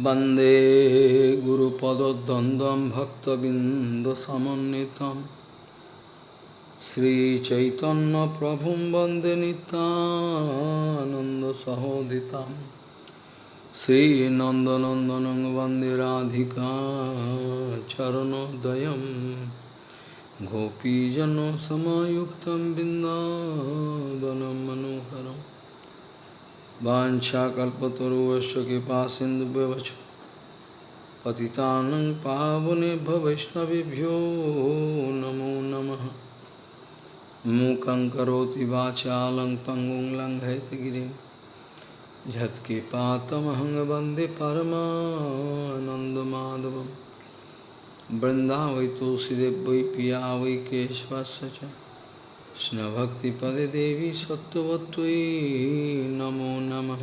वंदे गुरुपदद्वन्द्वं भक्तबिन्दसमन्वितं। श्रीचैतन्यप्रभुं वंदे नितानन्दसहोदितं श्रीनन्दनन्दनं वंदे राधिका चरणोदयं। गोपीजनसमायुक्तं बिन्दावनं मनोहरम् वाछाकल्पतरुवश कृपा सिंधुव्यवच पतितानं पावनेभ्य वैष्णवेभ्यो नमो नमः। मूकं करोति वाचालं पङ्गुं लङ्घयतगिरिं झत्कृपातमहं वंदे परमानन्दमाधवं वृन्दावै तुलसीदेव वै पिया वै केशवस्य কৃষ্ণভক্তিপদে দেবী সত্যবত্যই নমো নম।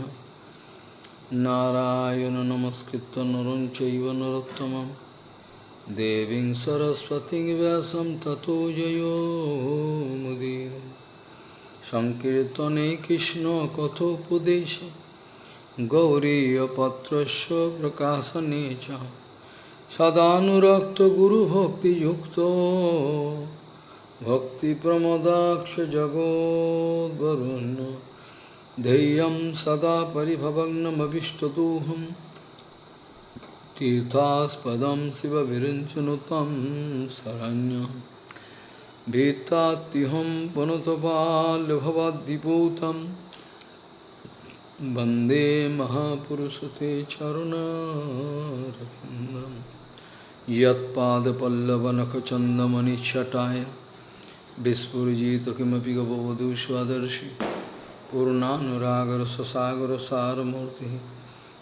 নারায়ণ নমস্কৃত নরং চৈব নরোত্তম দেবী সরস্বতী ব্যাসম ততো জয়োমুদীর সংকীর্তনে কৃষ্ণ কথোপদেশ। গৌরীপত্রস্য প্রকাশনে চ। সদানুরক্ত গুরুভক্তিযুক্ত। भक्तिप्रमोदाक्षजगोद्वरुन् धैर्यं सदा परिभवग्नमभिष्टदोहं तीर्थास्पदं शिवविरिञ्चनु तं शरण्यं। भीतात्तिहं पुनतपाल्भवाद्दिपूतं। वंदे महापुरुषते चरुणारविन्दम् यत्पादपल्लवनखचन्दमनिच्छटाय। चरुणारविन्दं यत्पादपल्लवनखचन्दमणिच्छटाय विस्फुजित किमपि गपवधू स्वदर्शि पूर्णानुरागर ससागर सारमूर्ति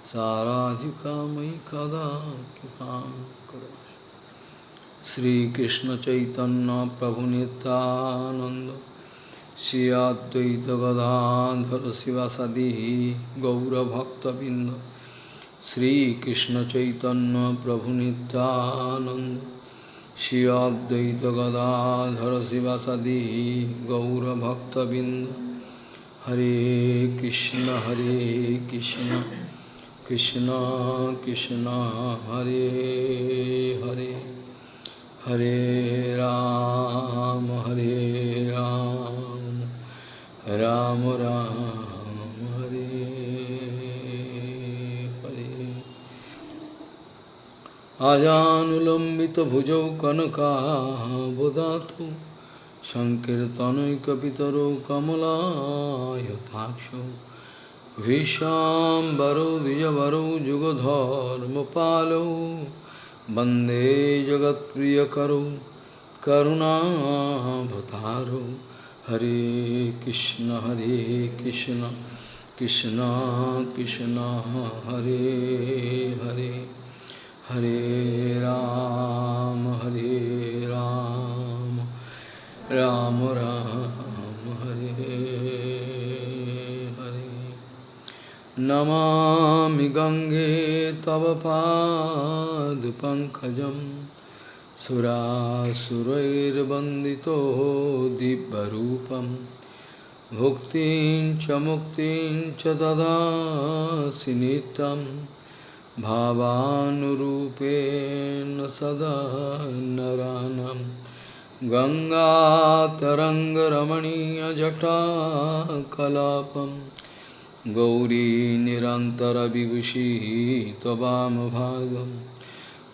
साराधिका मयि कदा कृपां करो श्रीकृष्ण चैतन्य प्रभु नित्यानंद श्री अद्वैत गदाधर शिवासदि गौरभक्तबिंद श्रीकृष्ण चैतन्य प्रभु Nityanand Shri Advaita Gadadhara Sivasadi Gaura Bhakta Binda Hare Krishna Hare Krishna Krishna Krishna Hare Hare Hare Ram Hare Ram Ram Ram Hare Hare अजानुलम्बितभुजौ कनकाबुदातु सङ्कीर्तनैकपितरौ कमलायताक्षौ भीशाम्बरौ द्विजवरौ जुगधर्मपालौ वन्दे जगत्प्रियकरौ करुणाभतारौ हरे कृष्ण हरे कृष्ण कृष्ण कृष्ण हरे हरे हरे राम हरे राम राम राम, हरे हरे। नमामि गङ्गे तव पादपङ्कजं सुरासुरैर्वन्दितो दिव्यरूपं। भुक्तिं च मुक्तिं च ददासि नित्यम्। भावानुरूपेण सदा नरानं। गङ्गातरङ्गरमणीयजटाकलापं। गौरी निरन्तरविभूषिः त्ववामभागं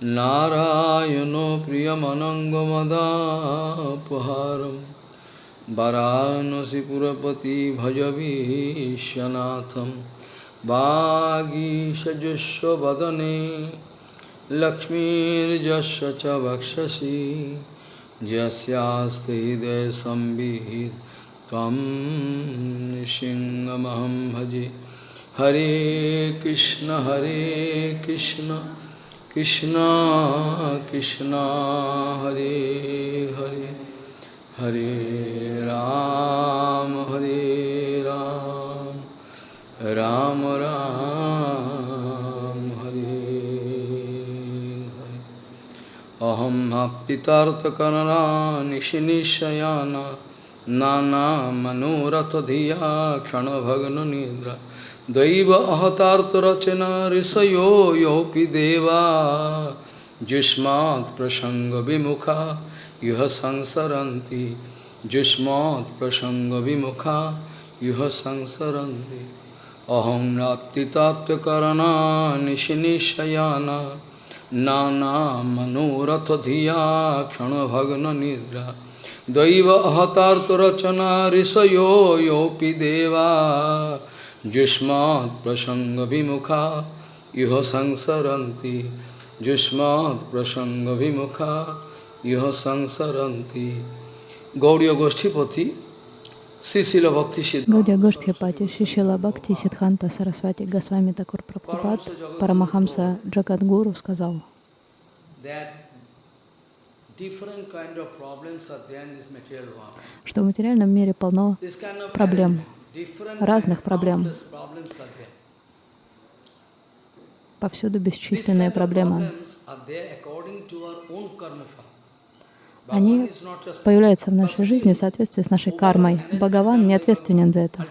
नारायणो प्रियमनङ्गमदापहारं। वरानसिपुरपति भजवीशनाथम् वागीषजुष्वदने लक्ष्मीर्जस्व च वक्षसि यस्यास्ति हृदयसंवित् त्वं सिंहमहं भजे। हरे कृष्ण हरे कृष्ण कृष्ण कृष्ण, हरे हरे। हरे राम हरे राम। राम राम, हरे हरे। अहम पितार्थकरणा निशनिशयाना, नाना मनोरथ धिया क्षण भग्न निद्र। दैव अहतार्थरचना ऋषयो योपि देवा। जुष्मात् प्रसंग विमुखा युह संसरती जुष्मात् प्रसंग विमुखा युह संसरती अहं नाप्तितात्वकरणा निशिनिशयाना नानामनोरथधिया क्षणभग्ननिद्रा दैव अहतार्तरचना ऋषयो योऽपि देवा जुष्मात् प्रसङ्गविमुखा इह संसरन्ति जुष्मात् प्रसङ्गविमुखा इह संसरन्ति गौड़ीय गोष्ठीपति Гаудия Гоштхипати, Шишила Бхакти Сиддханта Сарасвати Госвами Такур Прабхупад, Парамахамса Джагадгуру сказал, что в материальном мире полно проблем, разных проблем. Повсюду бесчисленные проблемы. Они появляются в нашей жизни в соответствии с нашей кармой. Бхагаван не ответственен за это.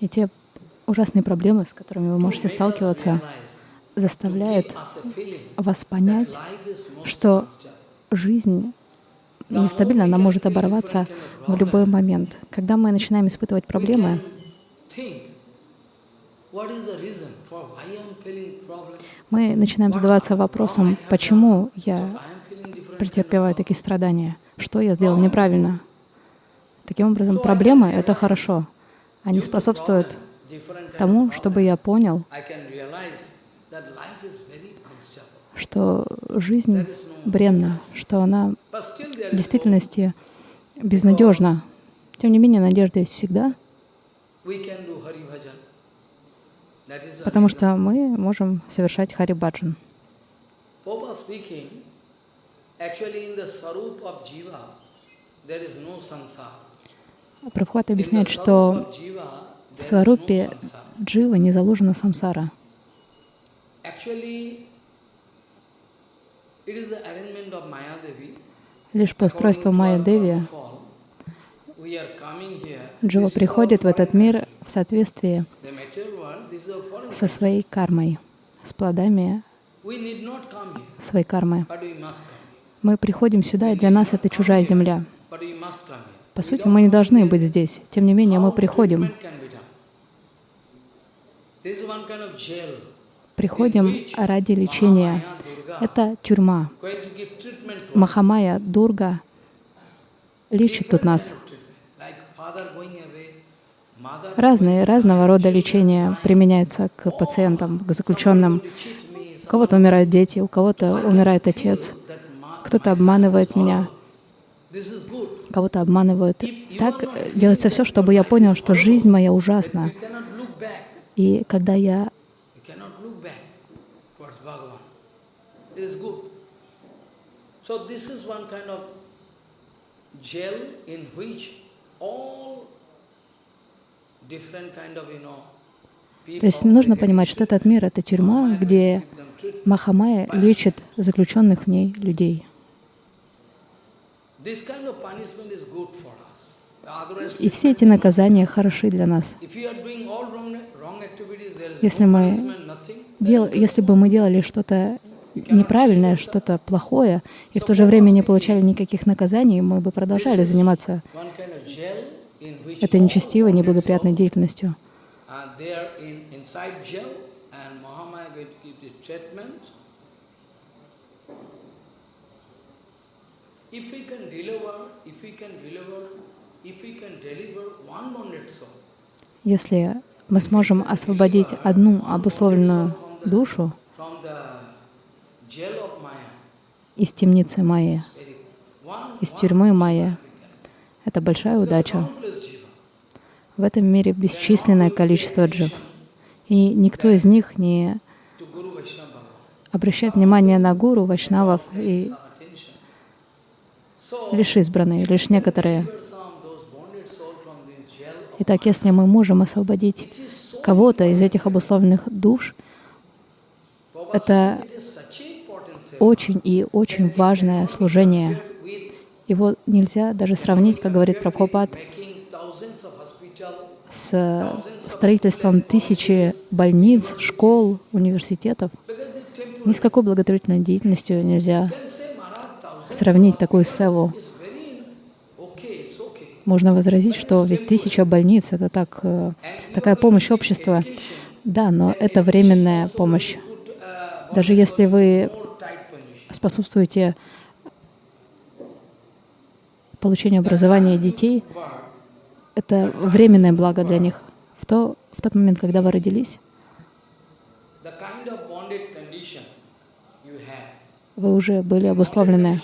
И те ужасные проблемы, с которыми вы можете сталкиваться, заставляют вас понять, что жизнь нестабильна, она может оборваться в любой момент. Когда мы начинаем испытывать проблемы, мы начинаем задаваться вопросом, почему я претерпеваю такие страдания, что я сделал неправильно. Таким образом, проблемы — это хорошо. Они способствуют тому, чтобы я понял, что жизнь бренна, что она в действительности безнадежна. Тем не менее, надежда есть всегда, потому что мы можем совершать Харибаджан. Прабхупад объясняет, что в сварупе джива не заложена самсара. Лишь по устройству Майя Деви Джива приходит в этот мир в соответствии со своей кармой, с плодами своей кармы. Мы приходим сюда, и для нас это чужая земля. По сути, мы не должны быть здесь. Тем не менее, мы приходим. Приходим ради лечения. Это тюрьма. Махамая, Дурга лечит тут нас. Разные, разного рода лечения применяется к пациентам, к заключенным. У кого-то умирают дети, у кого-то умирает отец, кто-то обманывает меня, кого-то обманывают. Так делается все, чтобы я понял, что жизнь моя ужасна. И когда я So this is one kind of jail in which all то есть нужно понимать, что этот мир — это тюрьма, где Махамая лечит заключенных в ней людей. И все эти наказания хороши для нас. Если, мы дел, если бы мы делали что-то неправильное, что-то плохое, и в то же время не получали никаких наказаний, мы бы продолжали заниматься этой нечестивой, неблагоприятной деятельностью. Если мы сможем освободить одну обусловленную душу из темницы Майи, из тюрьмы Майи, это большая удача. В этом мире бесчисленное количество джив. И никто из них не обращает внимание на гуру, вайшнавов и лишь избранные, лишь некоторые. Итак, если мы можем освободить кого-то из этих обусловленных душ, это очень и очень важное служение. Его нельзя даже сравнить, как говорит Прабхупад, с строительством тысячи больниц, школ, университетов. Ни с какой благотворительной деятельностью нельзя сравнить такую севу. Можно возразить, что ведь тысяча больниц — это так, э, такая помощь общества. Да, но это временная помощь. Даже если вы способствуете получению образования детей, это временное благо для них. В, то, в тот момент, когда вы родились, вы уже были обусловлены.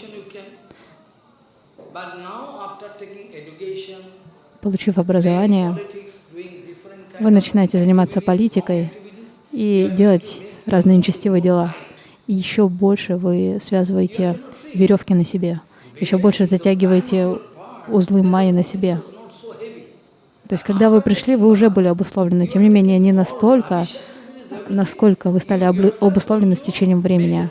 Получив образование, вы начинаете заниматься политикой и делать разные нечестивые дела. И еще больше вы связываете веревки на себе, еще больше затягиваете узлы майи на себе. То есть, когда вы пришли, вы уже были обусловлены. Тем не менее, не настолько, насколько вы стали обусловлены с течением времени.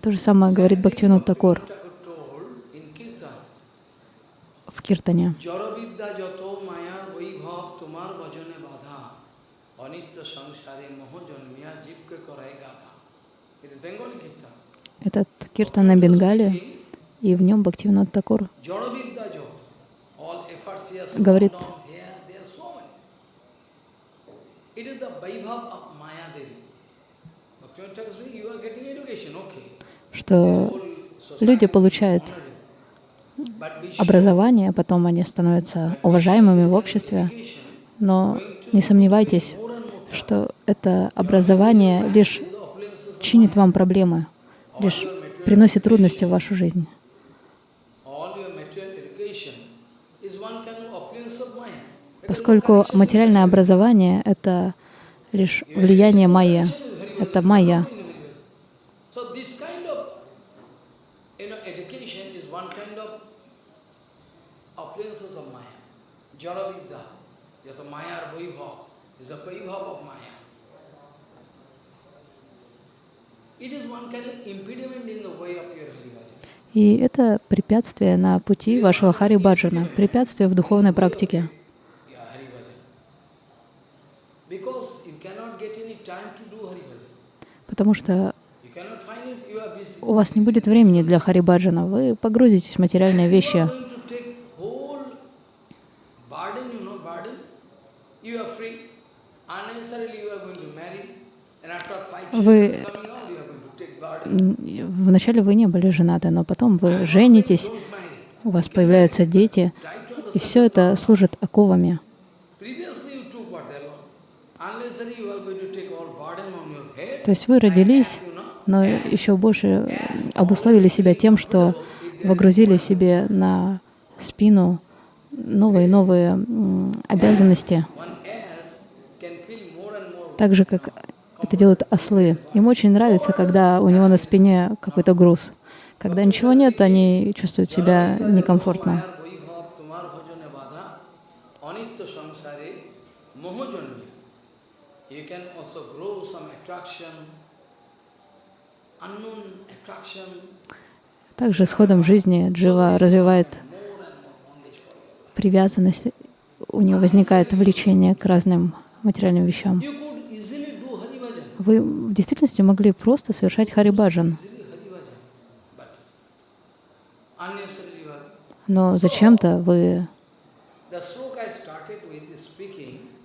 То же самое говорит Бхактивинод Такур в Киртане. Этот кирта на Бенгале, и в нем Бхактивинат Такур. Говорит, что люди получают образование, потом они становятся уважаемыми в обществе, но не сомневайтесь, что это образование лишь чинит вам проблемы, лишь приносит трудности в вашу жизнь. Поскольку материальное образование — это лишь влияние майя, это майя. So this kind of you know, education is one kind of opulences of Maya. Jara Vidya, yata Maya Vaibhav, is a Vaibhav of Maya. It is one kind of impediment in the way of your Haribhajan. И это препятствие на пути вашего Хари Баджана, препятствие в духовной практике. Потому что у вас не будет времени для Хари Баджана. Вы погрузитесь в материальные вещи. Вы- Вначале вы не были женаты, но потом вы женитесь, у вас появляются дети, и все это служит оковами. То есть вы родились, но еще больше обусловили себя тем, что выгрузили себе на спину новые новые обязанности, так же, как это делают ослы. Им очень нравится, когда у него на спине какой-то груз. Когда ничего нет, они чувствуют себя некомфортно. Также с ходом жизни джива развивает привязанность, у него возникает влечение к разным материальным вещам. Вы в действительности могли просто совершать харибаджан, но зачем-то вы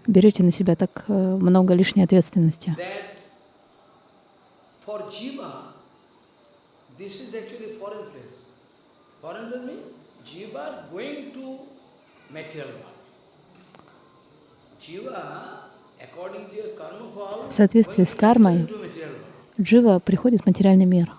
берете на себя так э, много лишней ответственности. going to material world. Jiva, В соответствии с кармой. Джива приходит в материальный мир.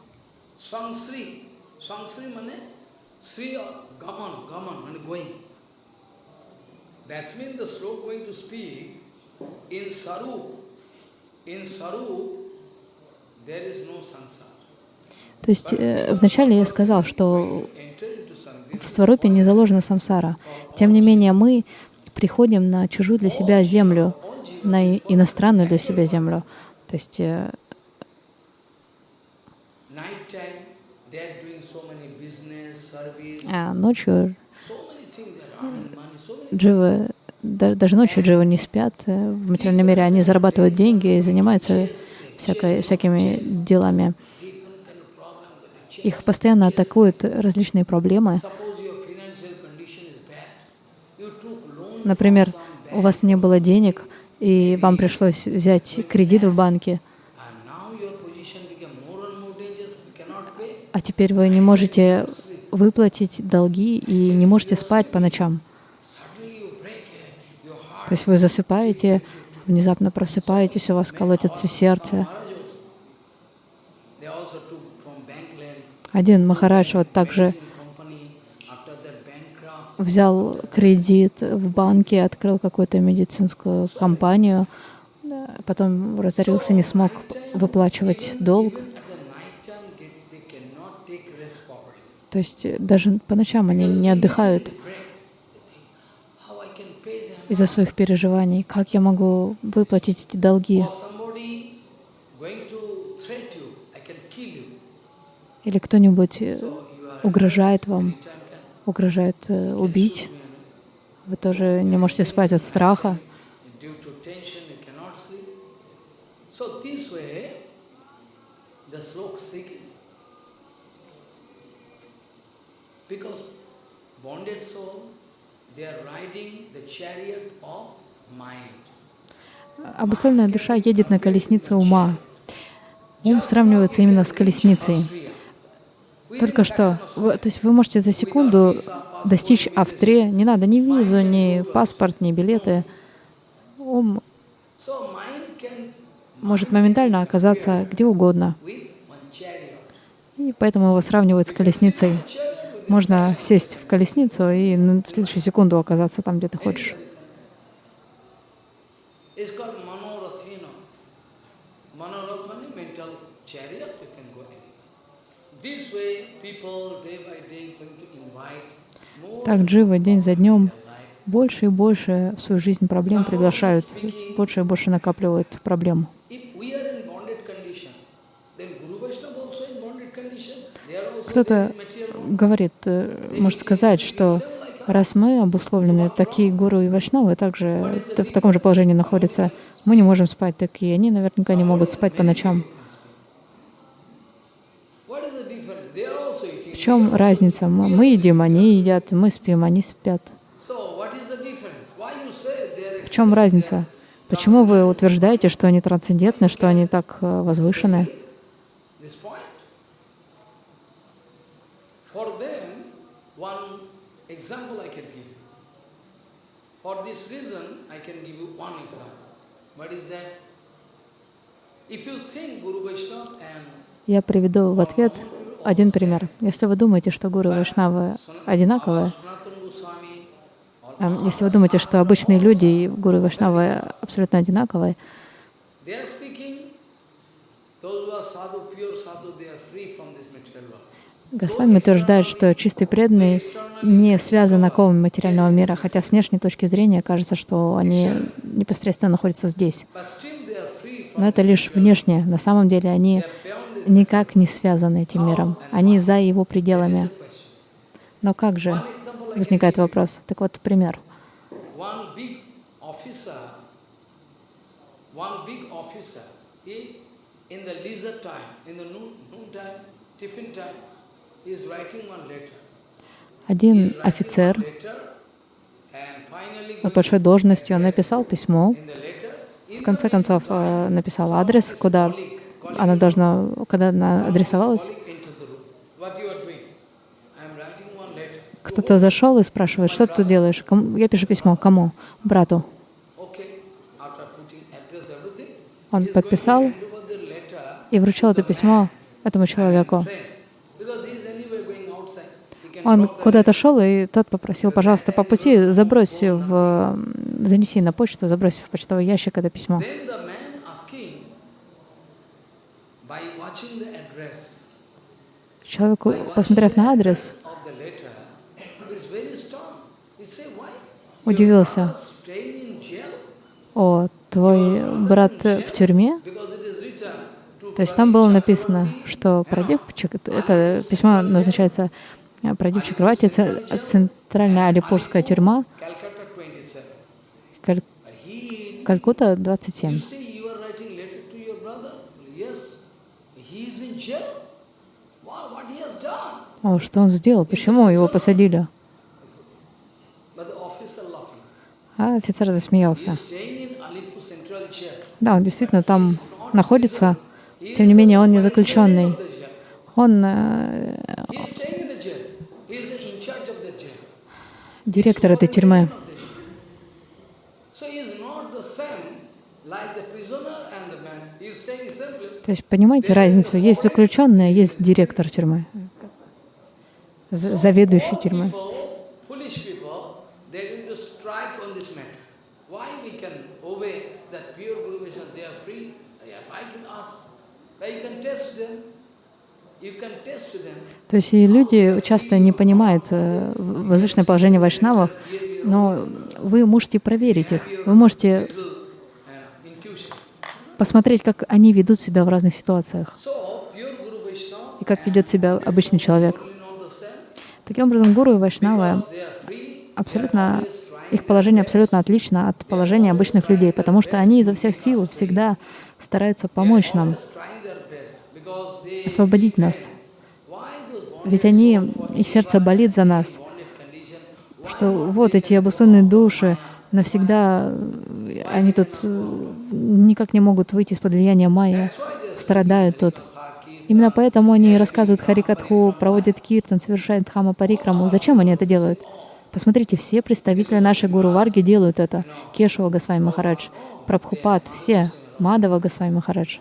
То есть э, вначале я сказал, что в Сварупе не заложена самсара. Тем не менее, мы приходим на чужую для себя землю. На иностранную для себя землю. То есть э, а ночью дживы, да- даже ночью дживы не спят. э, В материальном мире они зарабатывают деньги и занимаются всякой, всякими делами. Их постоянно атакуют различные проблемы. Например, у вас не было денег, и вам пришлось взять кредит в банке, а теперь вы не можете выплатить долги и не можете спать по ночам. То есть вы засыпаете, внезапно просыпаетесь, у вас колотится сердце. Один Махарадж вот также medicine взял кредит в банке, открыл какую-то медицинскую компанию, потом разорился, не смог выплачивать долг. То есть э, даже по ночам они не отдыхают из-за своих переживаний. Как я могу выплатить эти долги? Или кто-нибудь э, угрожает вам, угрожает э, убить. Вы тоже не можете спать от страха. Because bonded soul, they are riding the chariot of mind. Обусловленная душа едет на колеснице ума. Ум сравнивается именно с колесницей. Только что, вы- то есть вы можете за секунду достичь Австрии, не надо ни визу, ни паспорт, ни билеты. Ум может моментально оказаться где угодно. И поэтому его сравнивают с колесницей. Можно сесть в колесницу и в следующую секунду оказаться там, где ты хочешь. Так дживы день за днем больше и больше в свою жизнь проблем приглашают, больше и больше накапливают проблем. Кто-то говорит, э, может сказать, что раз мы обусловлены, такие гуру и вайшнавы также в таком же положении находятся, мы не можем спать, так и они наверняка не могут спать по ночам. Чем разница? Мы едим, они едят, мы спим, они спят. В чем разница? Почему вы утверждаете, что они трансцендентны, что они так э, возвышены? Я приведу в ответ один пример. Если вы думаете, что гуру и вайшнавы одинаковые, эм, если вы думаете, что обычные люди и гуру и вайшнавы абсолютно одинаковые. Госвами утверждает, что чистый преданный не связан оковами материального мира, хотя с внешней точки зрения кажется, что они непосредственно находятся здесь. Но это лишь внешне. На самом деле они никак не связаны этим миром. Они за его пределами. Но как же? Возникает вопрос. Так вот, пример. Один офицер going большой должностью он написал письмо, в конце концов э, написал адрес, куда она должна, когда она адресовалась, кто-то зашел и спрашивает, что ты делаешь? Я пишу письмо. Кому? Брату. Он подписал и вручил это письмо этому человеку. Он куда-то шел, и тот попросил, пожалуйста, по пути забрось в... занеси на почту, забрось в почтовый ящик это письмо. Then the man asking, by watching the address, Человеку, посмотрев на адрес, удивился. О, твой брат в тюрьме, то есть там было написано, что Прадип, это письмо назначается Прадип Чакравати, это центральная алипурская тюрьма, Каль... Калькута 27. О, что он сделал? Почему его посадили? А офицер засмеялся. Да, он действительно там находится, тем не менее он не заключенный. Он э, директор этой тюрьмы. То есть понимаете разницу? Есть заключенный, а есть директор тюрьмы, заведующий тюрьмой. То есть и люди часто не понимают э, возвышенное положение вайшнавов, но вы можете проверить их, вы можете посмотреть, как они ведут себя в разных ситуациях и как ведет себя обычный человек. Таким образом, гуру и вайшнавы абсолютно, их положение абсолютно отлично от положения обычных людей, потому что они изо всех сил всегда стараются помочь нам, освободить нас. Ведь они, их сердце болит за нас, что вот эти обусловленные души, навсегда они тут никак не могут выйти из-под влияния майя, страдают тут. Именно поэтому они рассказывают Харикатху, проводят киртан, совершают дхама парикраму. Зачем они это делают? Посмотрите, все представители нашей Гуру Варги делают это. Кешава Госвами Махарадж, Прабхупад, все, Мадава Госвами Махарадж.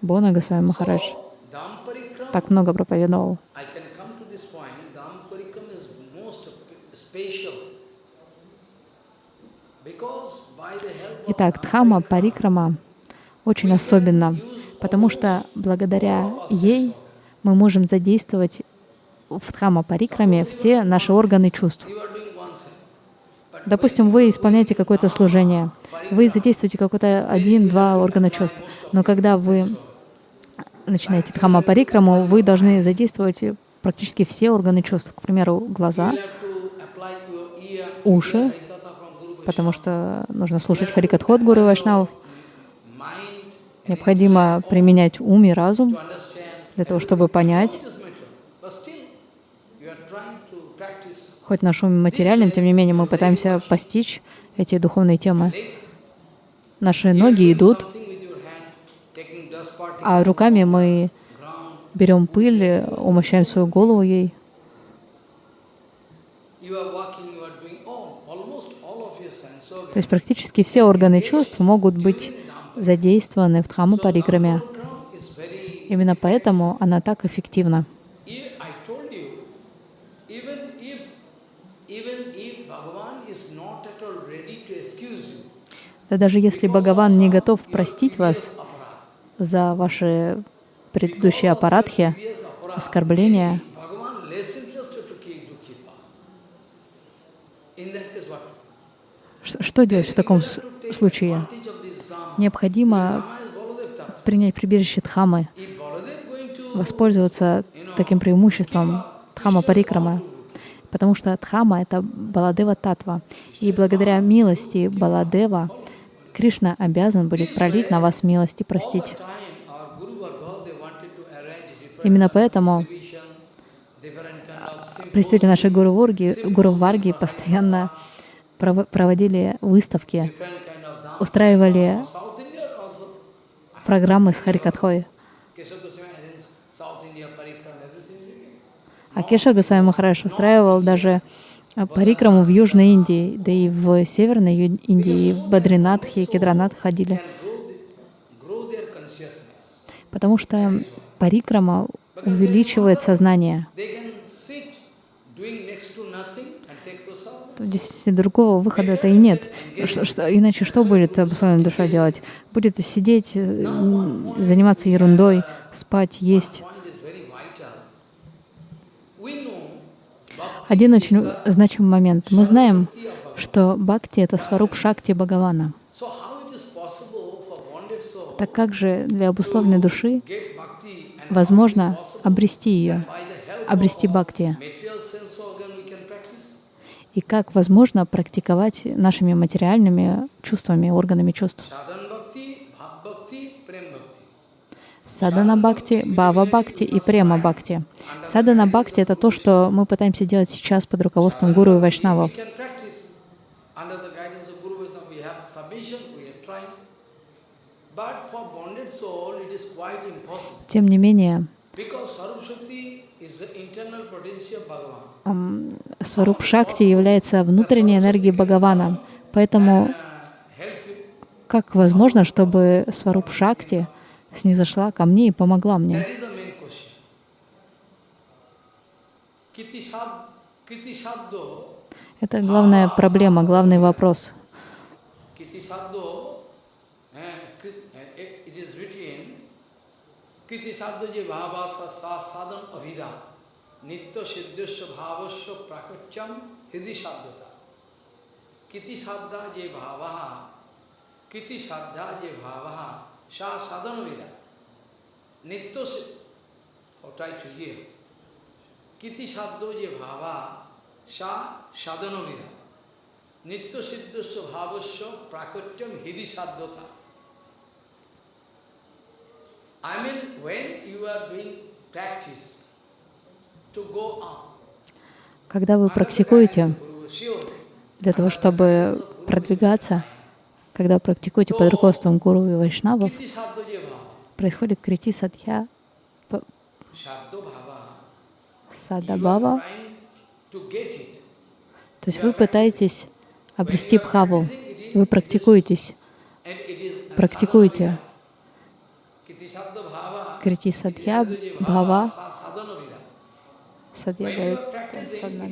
Бона Госвами Махарадж так много проповедовал. Итак, Дхама Парикрама очень особенно, потому что благодаря ей мы можем задействовать в Дхама Парикраме все наши органы чувств. Допустим, вы исполняете какое-то служение, вы задействуете какой-то один-два органа чувств, но когда вы начинаете Дхама Парикраму, вы должны задействовать практически все органы чувств, к примеру, глаза, уши, потому что нужно слушать Харикатхот Гуру Вайшнавов. Необходимо применять ум и разум для того, чтобы понять. Хоть наш ум материален, тем не менее мы пытаемся постичь эти духовные темы. Наши ноги идут, а руками мы берем пыль, умощаем свою голову ей. То есть практически все органы чувств могут быть задействованы в дхаму парикраме. Именно поэтому она так эффективна. Да даже если Бхагаван не готов простить вас за ваши предыдущие аппаратхи, оскорбления, Что делать в таком случае? Необходимо принять прибежище Дхамы, воспользоваться таким преимуществом Дхама Парикрама, потому что Дхама — это Баладева Татва, и благодаря милости Баладева Кришна обязан будет пролить на вас милость и простить. Именно поэтому представители нашей Гуру Варги, Гуру Варги постоянно проводили выставки, устраивали программы с Харикатхой. А Кеша Госвами Махарадж устраивал даже парикраму в Южной Индии, да и в Северной Индии, и в Бадринатхе, и Кедранат ходили. Потому что парикрама увеличивает сознание. Действительно, другого выхода-то и нет. Что, что, иначе что будет обусловленная душа делать? Будет сидеть, э, заниматься ерундой, спать, есть. Один очень значимый момент. Мы знаем, что бхакти — это сваруп шакти Бхагавана. Так как же для обусловленной души возможно обрести ее, обрести of bhakti? material sense organ we can practice? И как возможно практиковать нашими материальными чувствами, органами чувств? Садана бхакти, бхава бхакти и према бхакти. Садана бхакти — это то, что мы пытаемся делать сейчас под руководством гуру и вайшнавов. Тем не менее, Сваруп шакти является внутренней энергией Бхагавана. Поэтому как возможно, чтобы сваруп шакти снизошла ко мне и помогла мне? Это главная проблема, главный вопрос. Eh, নিত্য সিদ্ধস্ব ভাবস্ব প্রাকচ্যম হৃদি সাধ্যতা। কৃতি সাধ্যা যে ভাবাহা, কৃতি সাধ্যা যে ভাবাহা, সা সাধনবিদা নিত্য ওটাই ঠিকই কৃতি সাধ্য যে ভাবা, সা সাধনবিদা নিত্য সিদ্ধস্ব ভাবস্ব প্রাকচ্যম হৃদি সাধ্যতা। I mean when you are doing practice Когда вы практикуете для того, чтобы продвигаться, когда вы практикуете под руководством гуру и вайшнавов, происходит крити садхья садабава, то есть вы пытаетесь обрести бхаву, вы практикуетесь, практикуете. крити садхья, бхава, sadhana.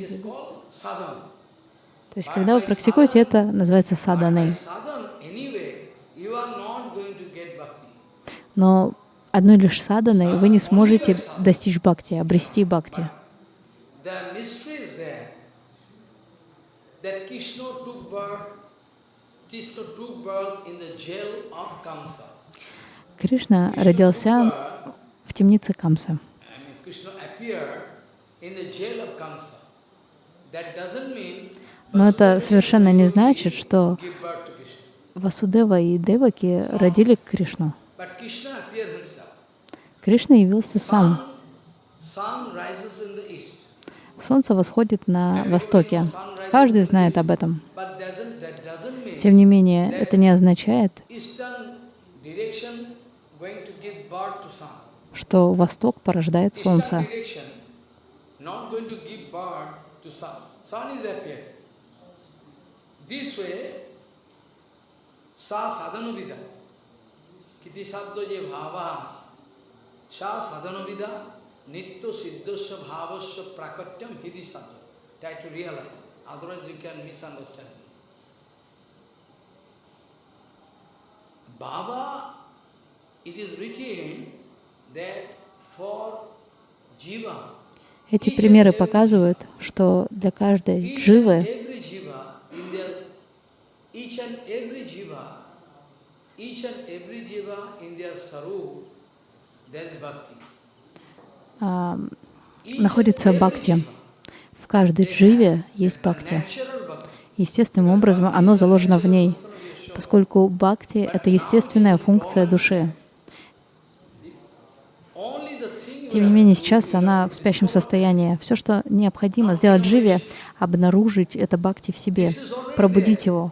То есть, когда вы практикуете, это называется саданой. Но одной лишь саданой вы не сможете достичь бхакти, обрести бхакти. Кришна родился в темнице Камса. Но это совершенно не значит, что. Васудева и Деваки родили Кришну. Кришна явился сам. Солнце восходит на востоке. Каждый знает об этом. Тем не менее, это не означает, что восток порождает солнце. Not going to give birth to sun. Sun is appeared. This way, sa sadhana vida. Kiti sabdo je bhava. Sa sadhana vida. Nitya siddhasya bhavasya prakatyam hidi sadhana. Try to realize. Otherwise you can misunderstand. Baba, it is written that for jiva, Эти примеры показывают, что для каждой дживы, а, находится бхакти. В каждой дживе есть бхакти. Естественным образом оно заложено в ней, поскольку бхакти — это естественная функция души. Only the thing you Тем не менее, сейчас она в спящем состоянии. Все, что необходимо сделать дживе, обнаружить это бхакти в себе, пробудить его.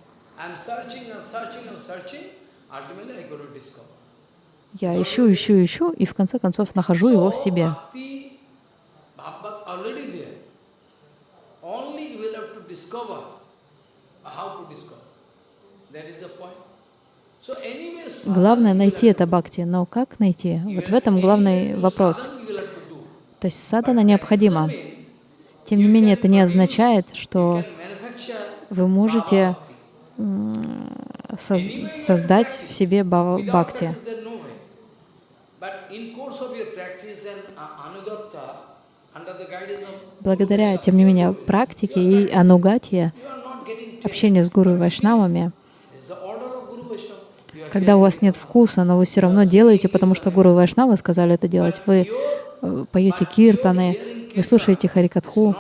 Я ищу, ищу, ищу, и в конце концов нахожу его в себе. Главное найти это бхакти, но как найти? Вот в этом главный вопрос. sadhana you will have to do. То есть садана необходима. Тем не менее, это не означает, что вы можете соз- создать в себе бхакти. Благодаря, тем не менее, практике и анугатье, общение с гуру и вайшнавами, It's the order of Guru Vaishnava. You are когда у вас нет вкуса, но вы все равно делаете, потому что гуру вайшнавы сказали это делать. Вы э, поете киртаны, вы слушаете харикатху,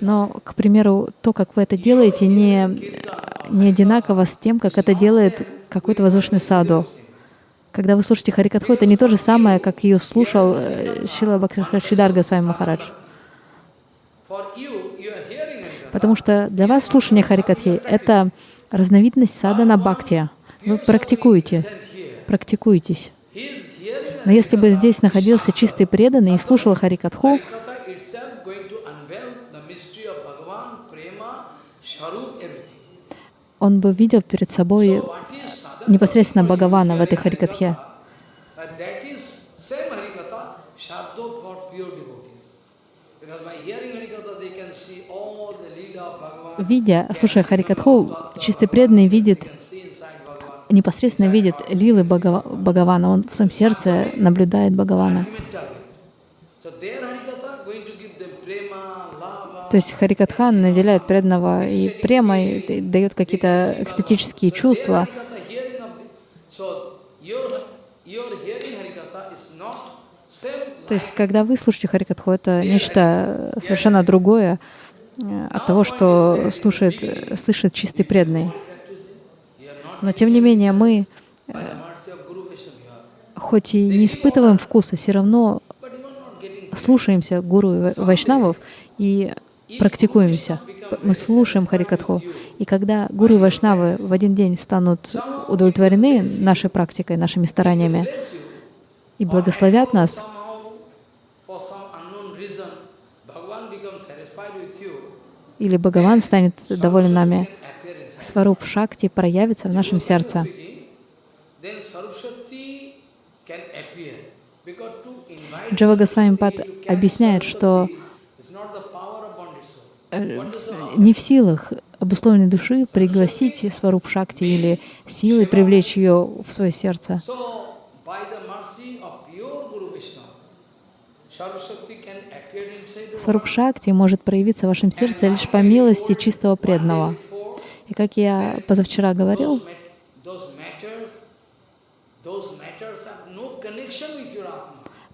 но, к примеру, то, как вы это делаете, не, не одинаково с тем, как это делает какой-то возвышенный саду. Когда вы слушаете Харикатху, это не то же самое, как ее слушал э, Шила Госвами Махарадж. You are hearing Harikatha. Потому что для вас слушание Харикатхи — это разновидность сада на бхакти. Вы практикуете, практикуетесь. Но если бы здесь находился чистый преданный и слушал Харикатху, он бы видел перед собой непосредственно Бхагавана в этой Харикатхе. But that is same Harikatha, Shabdo for pure devotees. Because by hearing Harikatha, they can see all the Leela of Bhagavan. Видя, слушая Харикатху, чистый преданный видит, непосредственно видит лилы Бхагава- Бхагавана. Он в своем сердце наблюдает Бхагавана. То есть Харикатха наделяет преданного и премой, д- дает какие-то экстатические чувства. То есть, когда вы слушаете Харикатху, это нечто совершенно другое от того, что слушает, э, слышит чистый преданный. Но тем не менее мы, are, хоть и не испытываем вкуса, все равно слушаемся гуру вайшнавов и практикуемся. Мы слушаем Харикатху. И когда гуру и вайшнавы в один день станут удовлетворены нашей практикой, нашими стараниями и благословят нас, или Бхагаван станет доволен нами. Сваруб Шакти проявится в нашем сердце. Джава Госвами Пад Saraswati to catch объясняет, что э, не в силах обусловленной души пригласить Сваруб Шакти или силой привлечь ее в свое сердце. By the mercy of pure Guru Vishnu, Saraswati can appear inside the Сваруб Шакти может проявиться в вашем сердце лишь по милости чистого преданного. И как я позавчера говорил,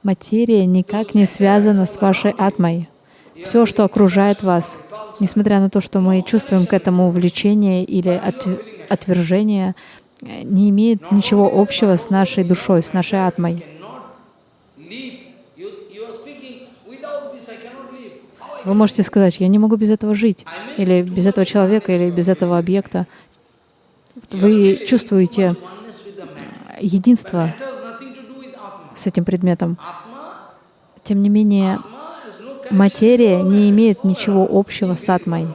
материя никак не связана с вашей атмой. Все, что окружает вас, несмотря на то, что мы чувствуем к этому влечение или от- отвержение, не имеет ничего общего с нашей душой, с нашей атмой. Cannot live. You, you are speaking, without this I cannot live. How I Вы можете сказать, я не могу без этого жить, или без этого человека, или без этого объекта. Вы чувствуете matter. единство с этим предметом. Тем не менее, материя не имеет ничего общего с атмой.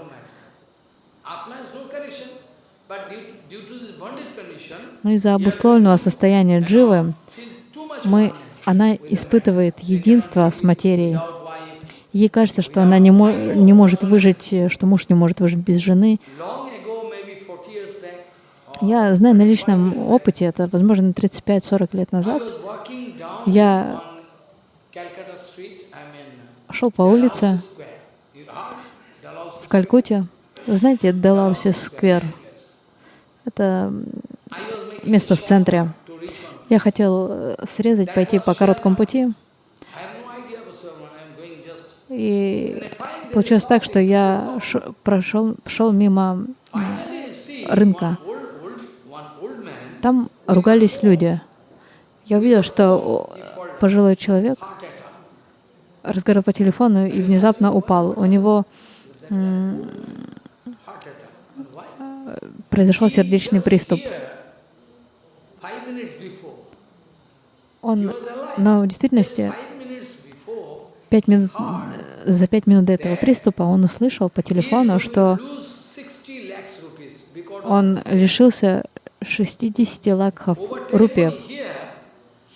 Но из-за обусловленного состояния дживы мы, она испытывает единство с материей. Ей кажется, что она не, мо- не может выжить, э, что муж не может выжить без жены. Long ago, maybe 40 years back, Я знаю на личном опыте, это, возможно, 35-40 лет назад, Я- шел по улице в Калькутте. Знаете, Делауси сквер. Это место в центре. Я хотел э, срезать, пойти по короткому пути, и получилось так, что я прошел, шел мимо, рынка. там ругались люди. Я увидел, что пожилой человек разговаривал по телефону и внезапно упал. У него произошел сердечный приступ. Он, но в действительности пять минут, за пять минут до этого приступа он услышал по телефону, что to lose 60 lakhs rupees because of он лишился 60 лакхов Over рупиев. telephone here,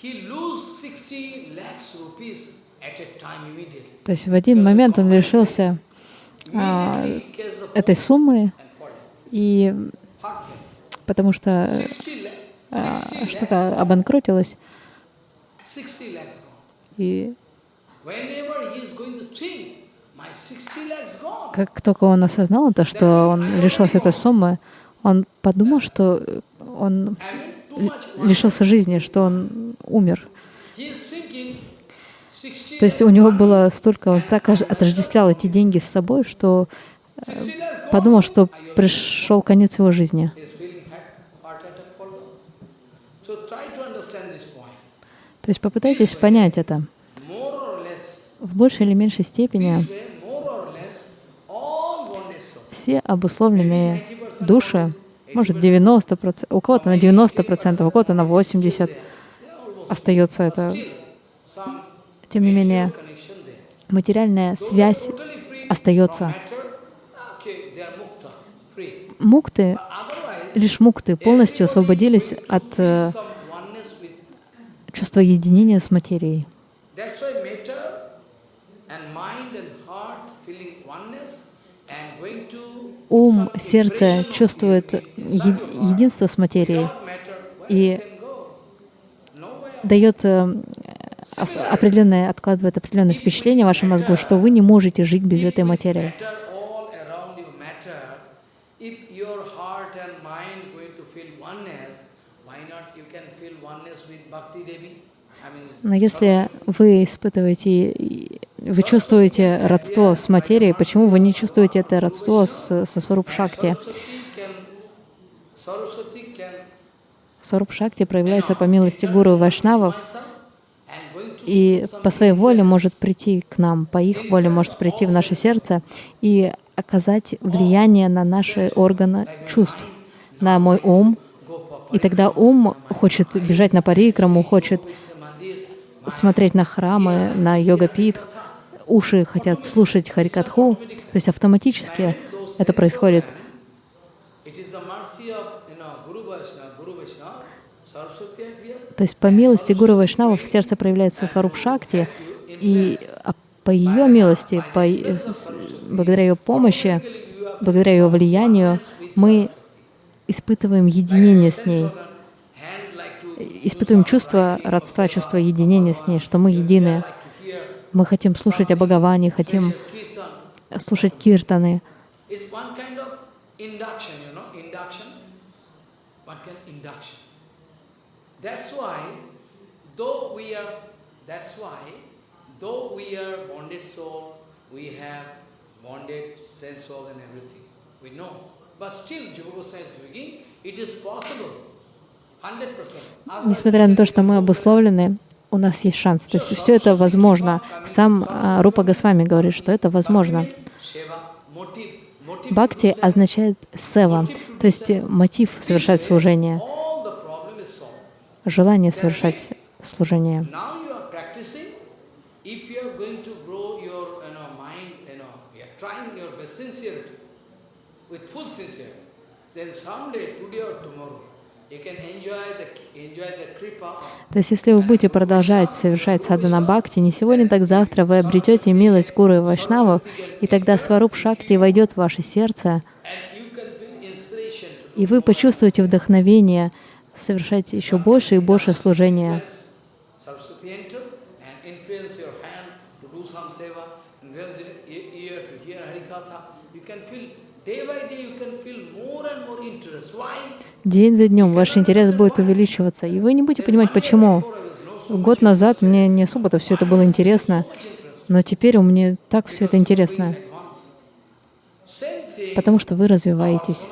he lose 60 lakhs rupees at a time immediately. То есть в один момент он лишился а, этой суммы, и потому что 60 lakhs. а, 60 lakhs. что-то обанкротилось, 60 lakhs gone. и Как только он осознал это, что он лишился этой суммы, он подумал, что он лишился жизни, что он умер. He is thinking 60 То есть у него было столько, он так ож- отождествлял эти деньги с собой, что 60 lakhs gone. подумал, что пришел конец его жизни. То есть попытайтесь понять это. В большей или меньшей степени все обусловленные души, может 90%, у кого-то на 90%, у кого-то на 80% остается это. Тем не менее, материальная связь остается. free. Мукты, лишь мукты полностью освободились от э, чувства единения с материей. That's why matter and mind and heart feeling oneness and going to Ум, сердце чувствует единство с материей, И дает э, определенное, откладывает определенное впечатление в вашем мозгу, что вы не можете жить без этой материи. Но если вы испытываете, вы чувствуете родство с материей, почему вы не чувствуете это родство с, со Сваруп Шакти? Проявляется по милости Гуру Вайшнавов, и по своей воле может прийти к нам, по их воле может прийти в наше сердце и оказать влияние на наши органы чувств, на мой ум. И тогда ум хочет бежать на парикраму, хочет смотреть на храмы, на йога-пит, уши хотят слушать харикатху, то есть автоматически это происходит. То есть по милости Гуру Вайшнавов в сердце проявляется Сваруп Шакти, и а по ее милости, по, благодаря ее помощи, благодаря ее влиянию, мы испытываем единение с ней, испытываем чувство родства, чувство единения с ней, что мы едины. Мы хотим слушать о Бхагаване, хотим слушать киртаны. It's one kind of induction, you know, induction. One kind of induction. That's why, though we are, that's why, though we are bonded soul, we have bonded sense organ and everything. We know. But still, Jiva Goswami is speaking, it is possible. 100%. Otherwise, Несмотря на то, что мы обусловлены, у нас есть шанс. То есть все это возможно. Сам а, Рупа Госвами говорит, что это возможно. Бхакти означает сева, то есть э, мотив совершать служение, желание совершать служение. With full sincerity, then someday, today or tomorrow, То есть если вы будете продолжать совершать садхана бхакти, не сегодня, так завтра вы обретете милость Гуру и Вайшнавов, и тогда Сваруп Шакти войдет в ваше сердце, и вы почувствуете вдохновение совершать еще больше и больше служения. E-? День за днем ваш интерес будет увеличиваться, и вы не будете понимать, почему. Год назад мне не особо-то все это было интересно, но теперь у меня так все это интересно, потому что вы развиваетесь.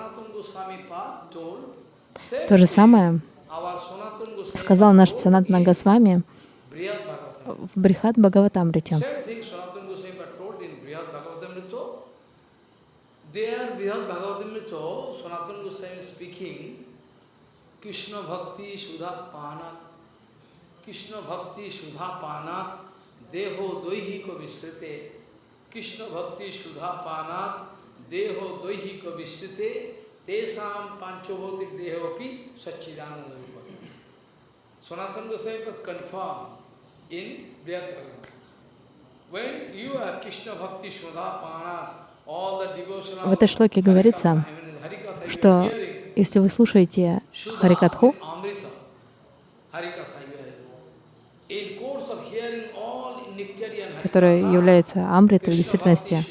То же самое сказал наш Санатна Госвами в Брихат Бхагаватамрите. There, Sanatana Goswami is speaking, Krishna Bhakti Sudha Panat, Krishna Bhakti Sudha Panat, Deho Doihiko Visrite, Krishna Bhakti Sudha Panat, Deho Doihiko Visrite, Tesam Panchabhotik Dehopi Satchidananda Rupa. Sanatana Goswami Pad confirmed in Bhagavatam. When you are Krishna Bhakti Sudha Panat, all the devotional В этой шлоке говорится, что если вы слушаете Харикатху, которая является амритой в действительности.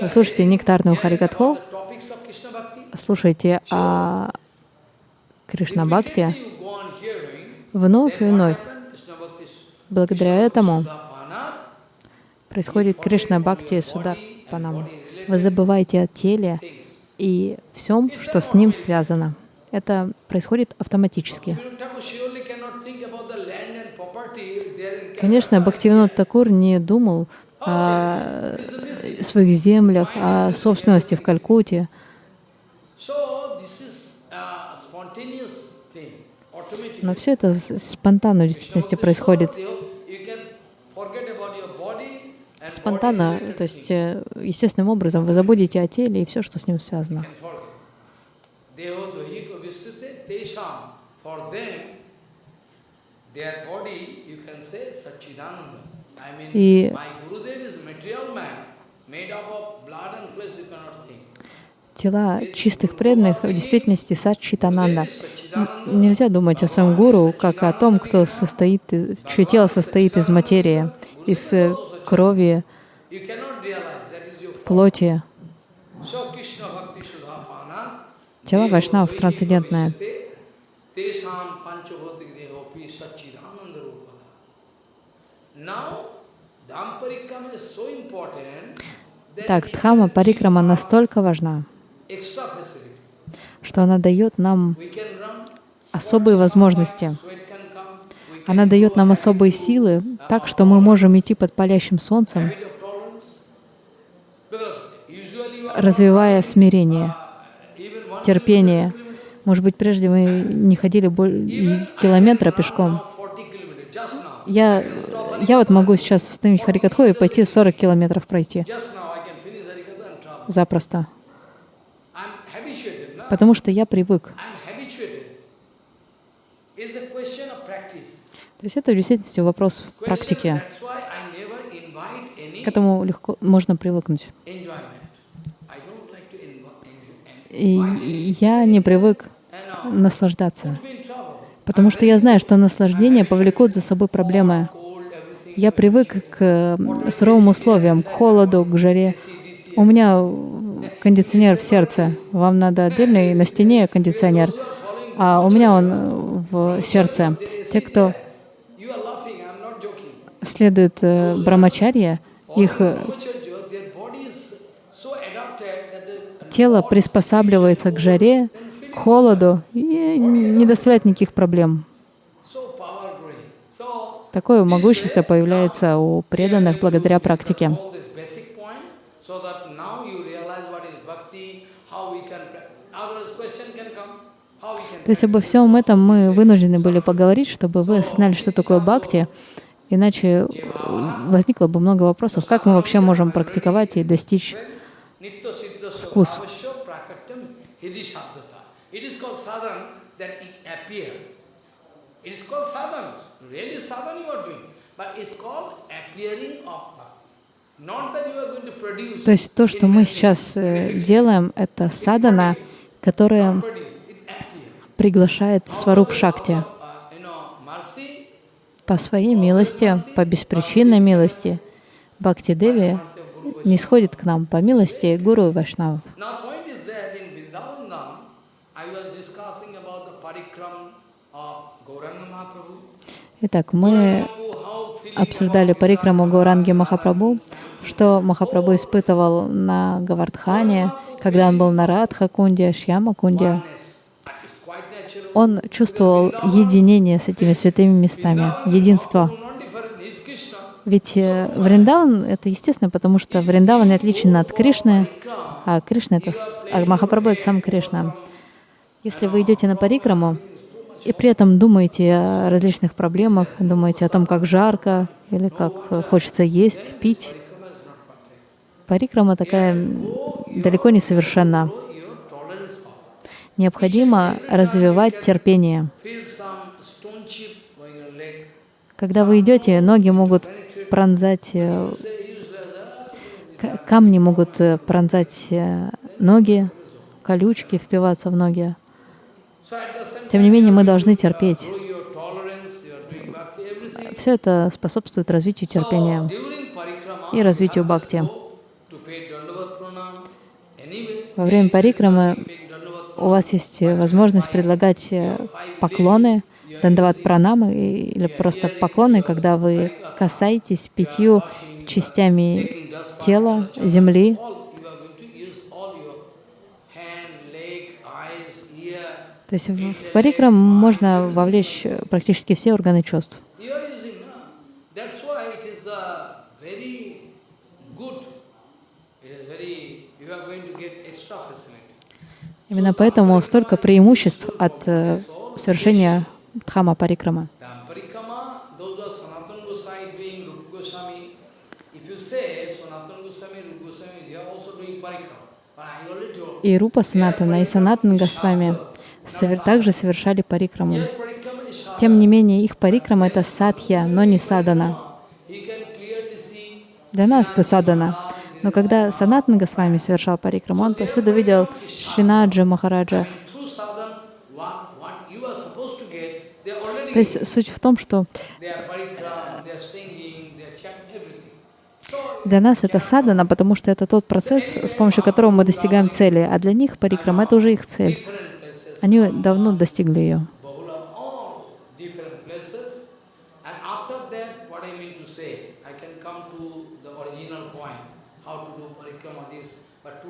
Вы слушаете нектарную Харикатху, слушайте о Кришна Бхакти Repeatedly you go on hearing, вновь и вновь. Благодаря этому происходит Кришна Бхакти Суда Панам. Вы забываете о теле. И всем, что с ним связано. Это происходит автоматически. Конечно. Бхактивинод Такур не думал о своих землях, о собственности в Калькутте. Но все это спонтанно в действительности происходит. You can forget about your body and Спонтанно, то есть э, естественным образом вы забудете о теле и все, что с ним связано. И-. Тела чистых преданных в действительности Satchidananda. Нельзя думать о своем гуру как о том, кто состоит, чье тело состоит из материи, из э, крови, плоти. Тело dohiko трансцендентное. Так, Дхама Парикрама настолько важна, что она дает нам особые возможности. sweat can come, we can Она дает нам особые силы, так что мы можем идти под палящим солнцем, развивая смирение, терпение. Может быть, прежде вы не ходили километра пешком. now 40 kilometers, just now. Я, я вот могу сейчас остановить Харикатху и пойти 40 километров пройти запросто, потому что я привык. I'm habituated. It's a question of practice. То есть это в действительности вопрос практики. К этому легко можно привыкнуть. И я не привык наслаждаться, потому что я знаю, что наслаждение повлекут за собой проблемы. Я привык к суровым условиям, к холоду, к жаре. У меня кондиционер в сердце. Вам надо отдельный на стене кондиционер, а у меня он в сердце. Те, кто You are laughing, I'm not joking. следует э, брамачарье, их э, Brahmacharya, their body is so adapted that the тело приспосабливается к жаре, к холоду и не доставляет никаких проблем. Такое могущество появляется у преданных благодаря практике. То есть обо всем этом мы вынуждены были поговорить, чтобы вы осознали, что такое бхакти. Иначе э, возникло бы много вопросов, как мы вообще можем практиковать и достичь Вкус. То есть то, что мы сейчас э, делаем, это садана, которая приглашает Сваруп Шакти Uh, you know, mercy, по своей милости, по беспричинной милости. Бхакти Деви не сходит к нам по милости Гуру и Mahaprabhu. Итак, мы обсуждали парикраму Гауранги Махапрабху, что Махапрабху испытывал на Гавардхане, когда он был на. But it's quite natural. Он чувствовал единение с этими святыми местами, единство. Ведь э, Вриндаван — это естественно, потому что Вриндаван отличен от Кришны, а Кришна — это... А Махапрабху — это сам Кришна. Если вы идете на парикраму и при этом думаете о различных проблемах, думаете о том, как жарко или как э, хочется есть, пить, парикрама такая далеко не совершенна. Необходимо развивать терпение. Когда вы идете, ноги могут пронзать, э, камни могут э, пронзать э, ноги, колючки впиваться в ноги. Тем не менее, мы должны терпеть. все это способствует развитию терпения и развитию бхакти. Во время парикрамы у вас есть возможность предлагать э, поклоны, дандават пранамы или просто поклоны, когда вы касаетесь пятью частями тела, земли. То есть в в парикрам можно вовлечь э, практически все органы чувств. You are using, no? That's why it is uh, very good. It is very, you are going to get extra facility. Именно поэтому столько преимуществ от э, совершения дхама парикрама. И Рупа Санатана, и Санатан Госвами также совершали парикраму. Тем не менее, их парикрама — это садхья, но не садана. Для нас это садана. Но когда Санатан Госвами совершал парикраму, он повсюду видел Шринаджа Махараджа. То есть суть в том, что для нас это садана, потому что это тот процесс, с помощью которого мы достигаем цели, а для них парикрама — это уже их цель. Они давно достигли ее. Bahula, all different places. And after that, what I mean to say, I can come to the original point, how to do parikrama this, but today I will have to give time for that. Because even when parikrama is over,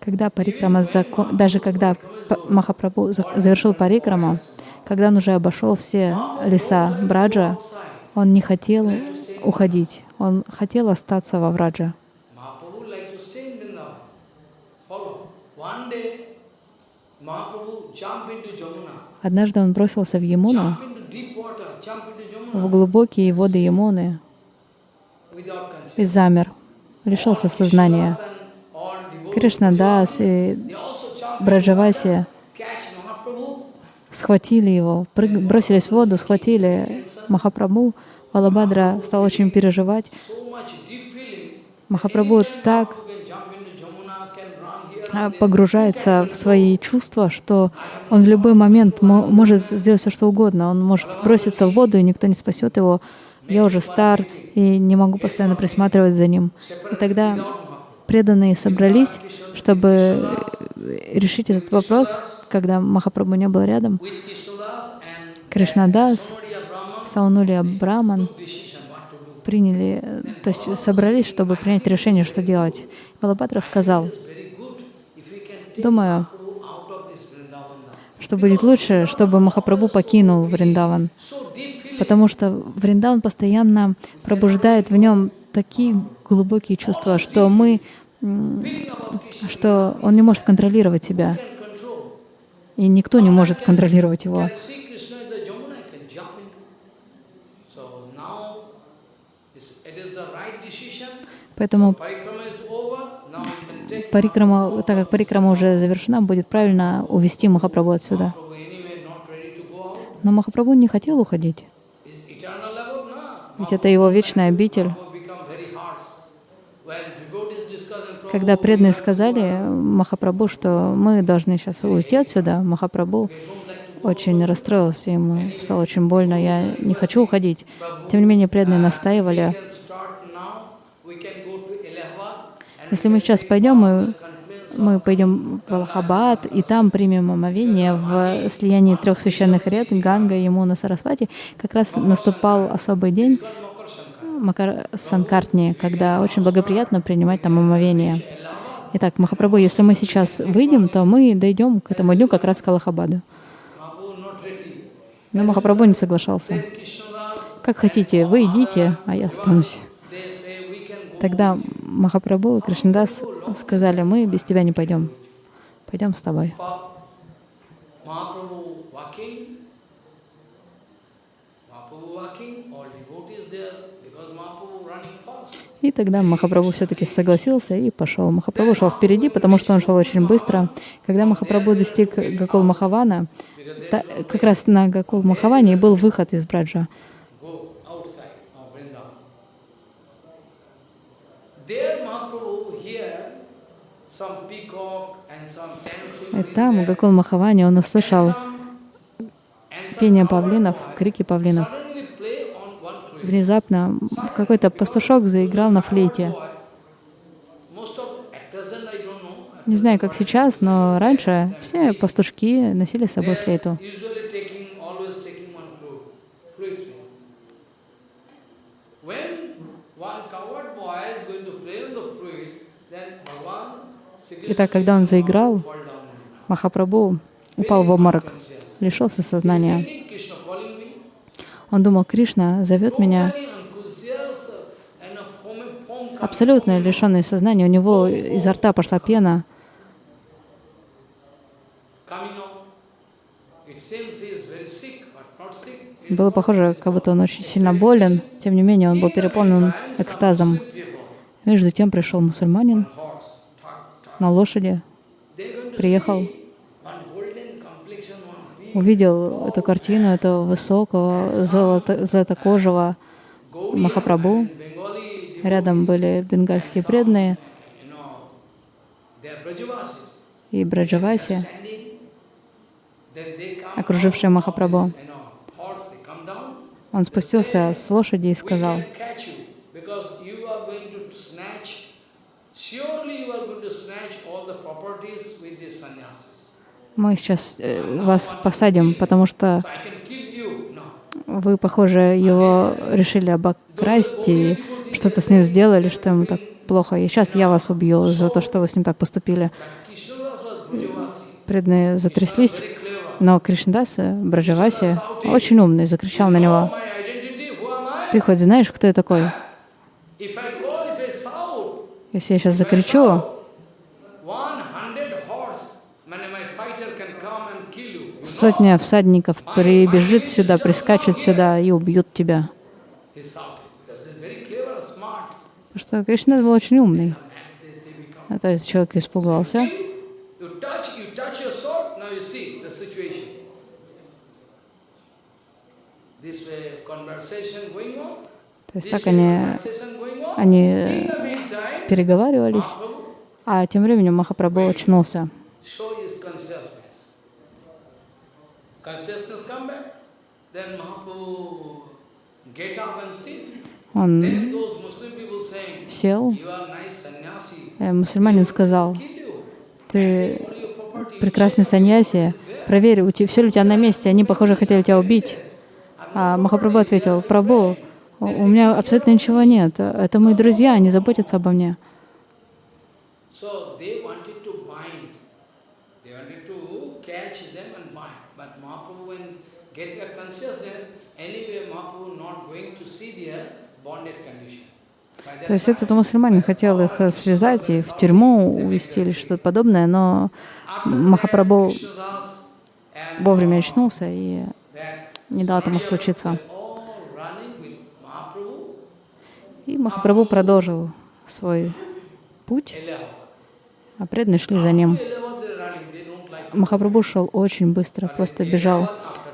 Когда парикрама закон... даже когда Махапрабху за- завершил парикраму, когда он уже обошел все леса Браджа, он не хотел уходить, он хотел остаться во Враджа. Однажды он бросился в Ямуну, в глубокие воды Ямуны и замер, лишился сознания. Кришнадас и Браджаваси схватили его, прыг- бросились в воду, схватили Махапрабху. Валабхадра стал очень переживать. Махапрабху так You can jump into Jamuna, can run here а, and there. Погружается в свои чувства, что он в любой момент мо- может сделать все, что угодно. Он может броситься в воду, и никто не спасет его. Я уже стар и не могу постоянно присматривать за ним. И тогда преданные собрались, чтобы э, решить этот вопрос, когда Махапрабху не был рядом. Кришнадас, Саунулья Браман приняли, э, то есть собрались, чтобы принять решение, что делать. Балабатра сказал, It's very good if we can take думаю, что будет лучше, чтобы Махапрабху покинул Вриндаван, потому что Вриндаван постоянно пробуждает в нем такие глубокие чувства, что мы, что он не может контролировать себя, и никто не может контролировать его. Поэтому парикрама, так как парикрама уже завершена, будет правильно увести Махапрабху отсюда. Но Махапрабху не хотел уходить, ведь это его вечная обитель. Когда преданные сказали Махапрабху, что мы должны сейчас уйти отсюда, Махапрабху очень расстроился, ему стало очень больно, я не хочу уходить. Тем не менее, преданные настаивали, we can start now. We can go to Allahabad and если мы сейчас пойдем, мы, мы пойдем в Аллахабад, и там примем омовение в слиянии трех священных рек, Ганга, Ямуна, Сарасвати, как раз наступал особый день Макар Санкартни, когда очень благоприятно принимать там омовение. Итак, Махапрабху, если мы сейчас выйдем, то мы дойдем к этому дню как раз к Аллахабаду. Но Махапрабху не соглашался. Как хотите, вы идите, а я останусь. they say we can go. Тогда Махапрабху и Кришнадас сказали, мы без тебя не пойдем. Пойдем с тобой. И тогда Махапрабху все-таки согласился и пошел. Махапрабху шел впереди, потому что он шел очень быстро. Когда Махапрабху достиг Гакул Махавана, как раз на Гакул Махаване был выход из Браджа. Go outside of Vrindavan. There Mahaprabhu here some peacock and some dancing И там. Гакул Махавани, он услышал пение павлинов, крики павлинов. Внезапно какой-то пастушок заиграл на флейте. Не знаю, как сейчас, но раньше все пастушки носили с собой флейту. Итак, когда он заиграл, Махапрабху упал в обморок, лишился сознания. Он думал, Кришна зовет меня. Абсолютно лишенный сознания. У него изо рта пошла пена. Было похоже, как будто он очень сильно болен. Тем не менее, он был переполнен экстазом. Между тем пришел мусульманин на лошади, приехал, увидел эту картину этого высокого, золото, золотокожего Махапрабху. Рядом были бенгальские преданные и Браджаваси, окружившие Махапрабху. this. Он спустился с лошади и сказал, surely you are going to snatch all the properties with these sannyasis. Мы сейчас э, вас посадим, потому что вы, похоже, его решили обокрасть и что-то с ним сделали, что ему так плохо. И сейчас я вас убью за то, что вы с ним так поступили. Преданные затряслись, но Кришндаса, Браджаваси, очень умный, закричал на него? «Ты хоть знаешь, кто я такой? Если я сейчас закричу, one hundred horse, man, my fighter can come and kill you. You know? Сотня всадников прибежит сюда, прискачет сюда и убьют тебя». Потому что Кришна был очень умный. А то есть человек испугался. То есть так они, они переговаривались, а тем временем Махапрабху очнулся. Он сел, э, мусульманин сказал, ты прекрасный саньяси, проверь, у тебя, все ли у тебя на месте, они, похоже, хотели тебя убить. А Махапрабху ответил, Прабху, у у меня абсолютно ничего нет, это мои друзья, они заботятся обо мне. So they wanted to bind. They wanted to catch them and bind. But Mahaprabhu, when get their consciousness, anyway Mahaprabhu not going to see their bonded condition. By that То есть этот мусульманин хотел их связать и в тюрьму увезти или что-то подобное, но Махапрабху вовремя очнулся и не дал этому случиться. И Махапрабху продолжил свой путь, а преданные шли за ним. Махапрабху шел очень быстро, просто бежал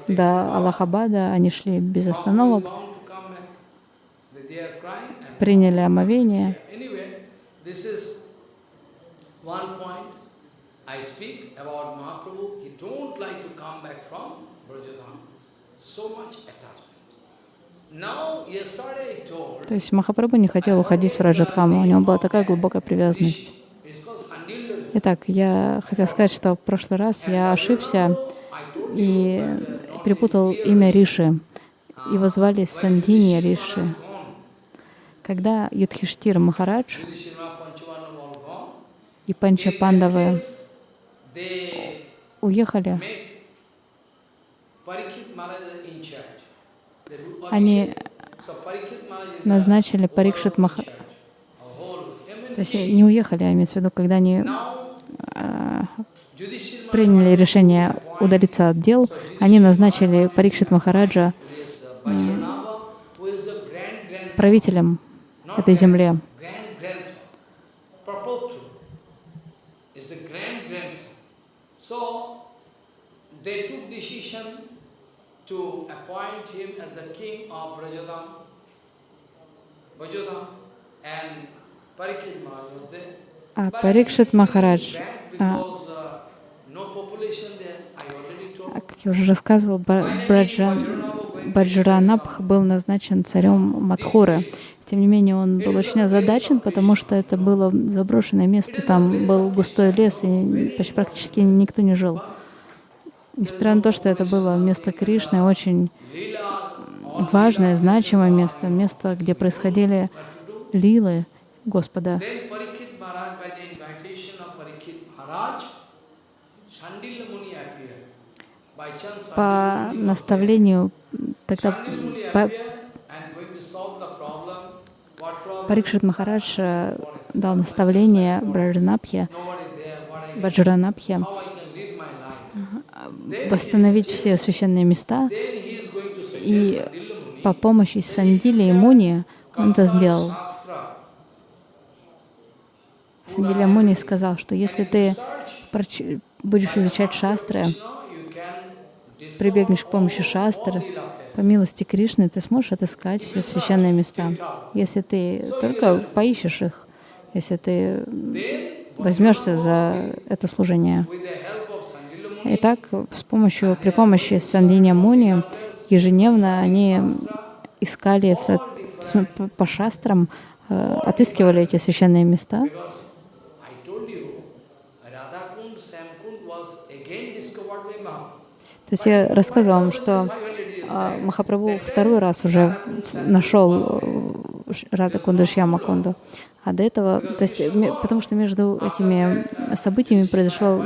до Аллахабада, они шли без остановок, Mahaprabhu is bound to come back. They- They are crying and приняли омовение. То есть Махапрабху не хотел уходить в Раджадхаму, у него была такая глубокая привязанность. Итак, я хотела сказать, что в прошлый раз я ошибся и перепутал имя Риши. Его звали Сандхинья Риши. Когда Юдхиштир Махарадж и Панча Пандавы уехали, они назначили Парикшит Маха... a whole. То есть не уехали, а имеется в виду, когда они а, приняли решение удалиться от дел, они назначили Парикшит Махараджа правителем этой земле. grand grandson. Prapotru is the grand grandson. So they took decision to appoint him as the king of Brajadam, Brajadam, and Parikshit Maharaj was there. А Парикшит Махарадж, а, uh, а, как я уже рассказывал, Браджан, Баджранабх был назначен царем Мадхуры. Тем не менее, он был очень озадачен, потому что это было заброшенное место, там был густой лес, и почти практически никто не жил. Несмотря на то, что это было место Кришны, очень важное, значимое место, место, где происходили лилы Господа. Then Parikshit Maharaj, Парикшит Махарадж э, дал наставление Браджанабхе, life. восстановить все священные места, и по помощи Сандили и Муни он это сделал. Shastra. Сандиля Муни сказал, что если ты будешь изучать шастры, прибегнешь к помощи шастр. По милости Кришны, ты сможешь отыскать все священные места. Если ты только поищешь их, если ты возьмешься за это служение. Итак, с помощью, при помощи Сандиня Муни ежедневно они искали по- шастрам, э, отыскивали эти священные места. То есть я рассказывала вам, что 500 years а. Махапрабху второй раз уже нашел Рада Кунду Шьяма Кунду. А до этого, то есть, потому что между этими событиями произошел,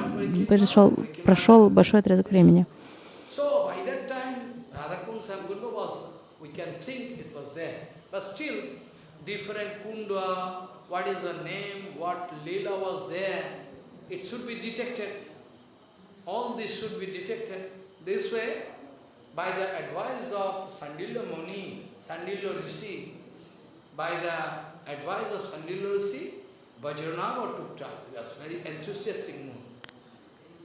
произошел, прошел большой отрезок времени. This way, by the advice of Sandilya Muni, Sandilya Rishi, by the advice of Sandilya Rishi, Vajranava took time. He was very enthusiastic mood.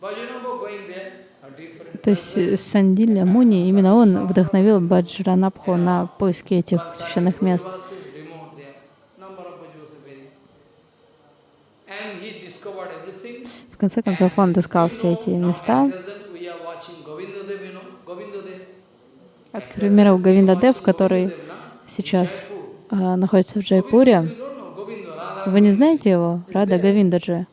Vajranava going there, То есть э, Сандилья Муни, именно он вдохновил Баджранабху на поиски этих священных мест. В конце концов, он отыскал все эти места. От, к примеру, Говинда Дев, который сейчас а, находится в Джайпуре. Вы не знаете его? Рада Говиндаджи.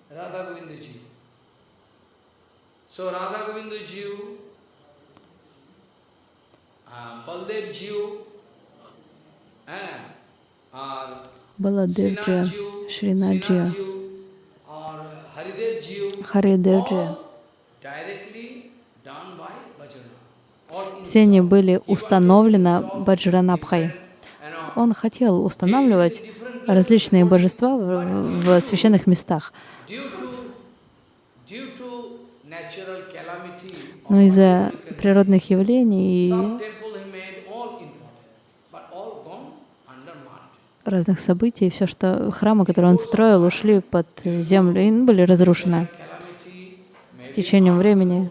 Баладевджи, Шринаджи, Харидевджи. all directly done by Bajrana. All in Все они были установлены Баджранабхой. Он хотел устанавливать различные божества в, в священных местах. Но из-за природных явлений и разных событий, все, что храмы, которые он строил, ушли под землю и были разрушены с течением времени.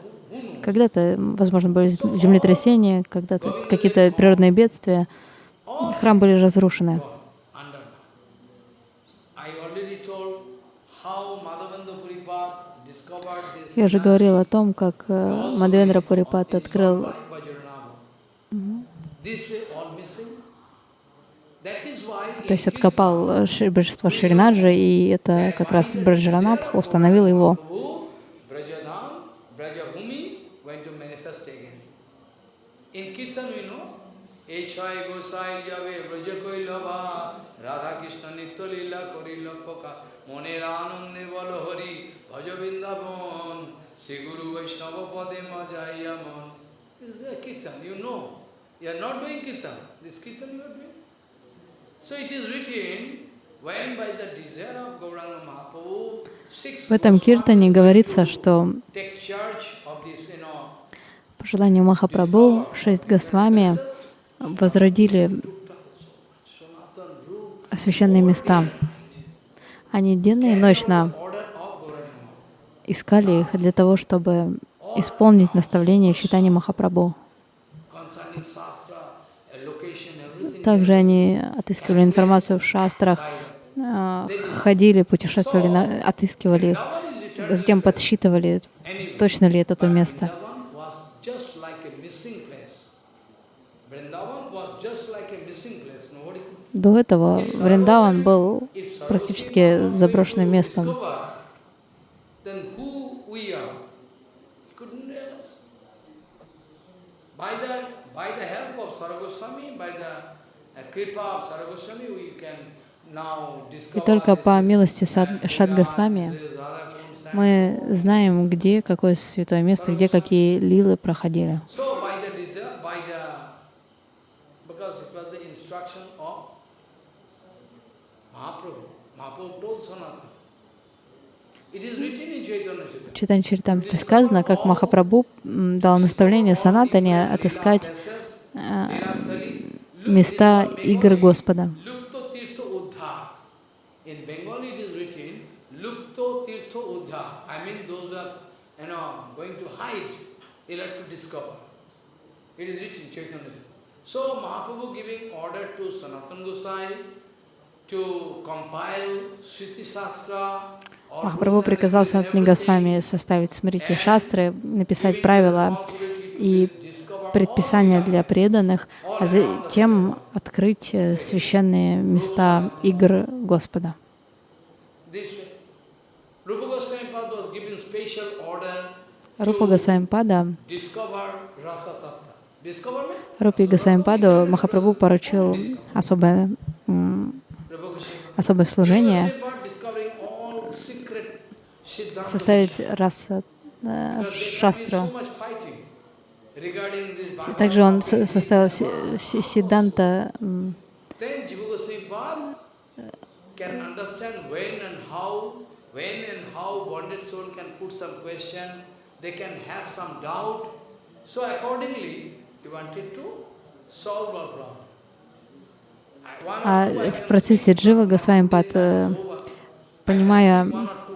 Когда-то, возможно, были землетрясения, когда-то какие-то природные бедствия. Храмы были разрушены. Я же говорил о том, как э, Мадхвендра Пурипат открыл То есть откопал э, ши- божество Шринаджи, и это как раз Браджаранабх установил его. In Kirtan we know, Echai Gosai Jave Braja Koilava, Radha Krishna Nitya Lila Korilapaka, Moner Anande Valahari, Bhaja Vrindavan, Sri Guru Vaishnava Pade Majayaman. This is a Kirtan, you know. You are not doing Kirtan. This Kirtan you are doing. So it is written, В этом киртане говорится, что take charge of this, you know, по желанию Махапрабху шесть Госвами возродили священные места. Они денно и ночно искали их для того, чтобы исполнить наставление читания Махапрабху. Также они отыскивали информацию в шастрах а, ходили, путешествовали, отыскивали их, затем подсчитывали, точно ли это то место. Vrindavan was just like a missing place. Vrindavan was just like a missing place. Nobody could До этого Вриндаван был If практически Sarvasima was заброшенным going to местом. discover, Then who we are? He couldn't realize. By the, by the help of Sarvaswami, by the uh, kripa of Sarvaswami, we can now И discover только по милости Kund мы знаем, где какое святое место, где какие лилы проходили. So by the desire, by the, because it was the instruction of Mahaprabhu. Mahaprabhu told Sanatana. Читане Чаритамрите сказано, как Махапрабху дал наставление Санатане отыскать а, места игр Господа. So Mahaprabhu giving order Gosai to compile Sriti Shastra. Махапрабху приказал Санатане Госвами составить смрити шастры, написать правила и предписания для преданных, а затем открыть э, священные места игр Господа. Рупа Госвамипада? Рупе Госвамипаду Махапрабху поручил особое, особое служение составить раса э, шастру. Также он составил си- си- Сиданта м, Then Jiva Goswami Pad can understand when and how, when and how bonded soul can put some question, they can have some doubt. So accordingly, he wanted to solve our problem. I- one or А в процессе Джива one or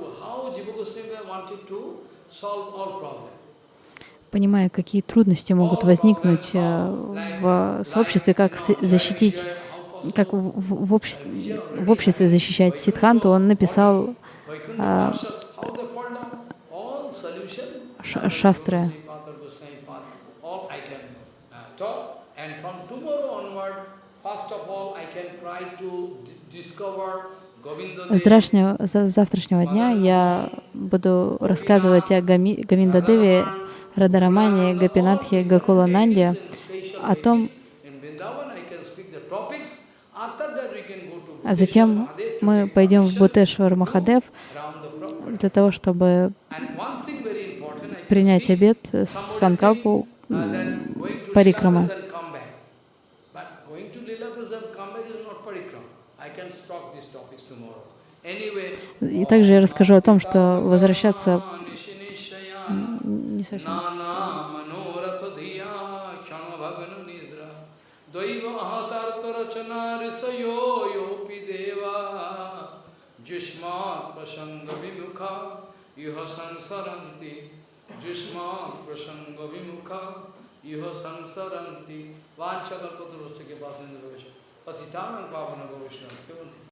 понимая, какие трудности могут возникнуть э, в сообществе, как защитить, как в, в- в общ- в обществе защищать Сидханту, он написал solution, ш- шастры. Uh, discover С завтрашнего, за- завтрашнего дня я буду рассказывать о Гами, Гавиндадеве, Радарамане, Гапинатхе, Гакулананде, о том, а затем мы пойдем в Бутешвар Махадев для того, чтобы принять обед с Санкалпу м, И также я расскажу о том, что возвращаться не совсем. Vanchakalpatarusya ke pasindra Patitanam pavana govishna